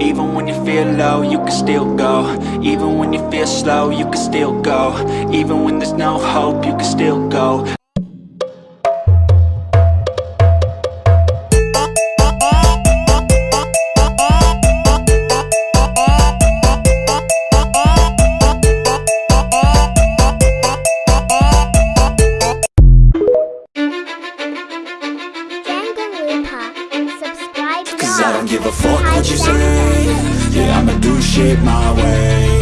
Even when you feel low, you can still go. Even when you feel slow, you can still go. Even when there's no hope, you can still go I don't give a fuck what you say. Yeah, I'ma do shit my way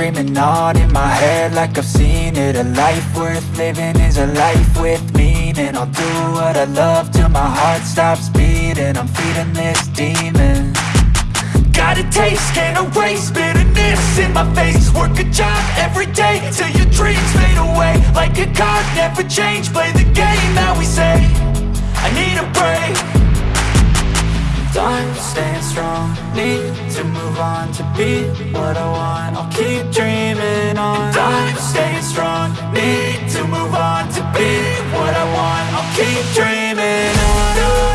dreaming on in my head like I've seen it. A life worth living is a life with meaning. I'll do what I love till my heart stops beating. I'm feeding this demon. Got a taste, can't erase bitterness in my face. Work a job every day till your dreams fade away. Like a card, never change, play the game that we say I need a break Time staying strong. Need to move on to be what I want. I'll keep dreaming on. Time staying strong. Need to move on to be what I want. I'll keep dreaming on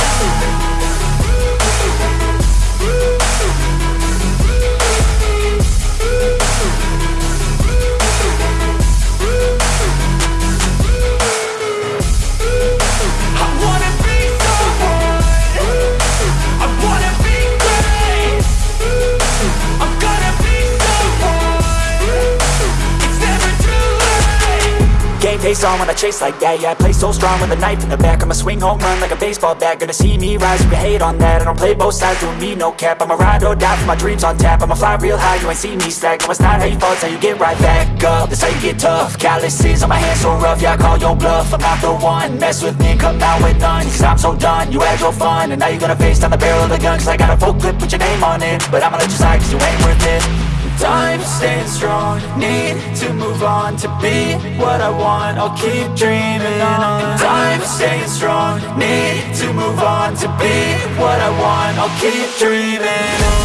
face on when I chase like that Yeah, I play so strong with a knife in the back. I'ma swing home run like a baseball bat. Gonna see me rise, you can hate on that. I don't play both sides, doing me no cap. I'ma ride or die for my dreams on tap. I'ma fly real high, you ain't see me slack. No, it's not how you fall, it's how you get right back up. That's how you get tough. Calluses on my hands so rough, yeah, I call your bluff. I'm not the one, mess with me come out with none. Cause I'm so done, you had your fun. And now you're gonna face down the barrel of the gun. Cause I got a full clip with your name on it. But I'ma let you slide cause you ain't worth it time, staying strong. Need to move on to be what I want I'll keep dreaming on. Time, staying strong. Need to move on to be what I want I'll keep dreaming on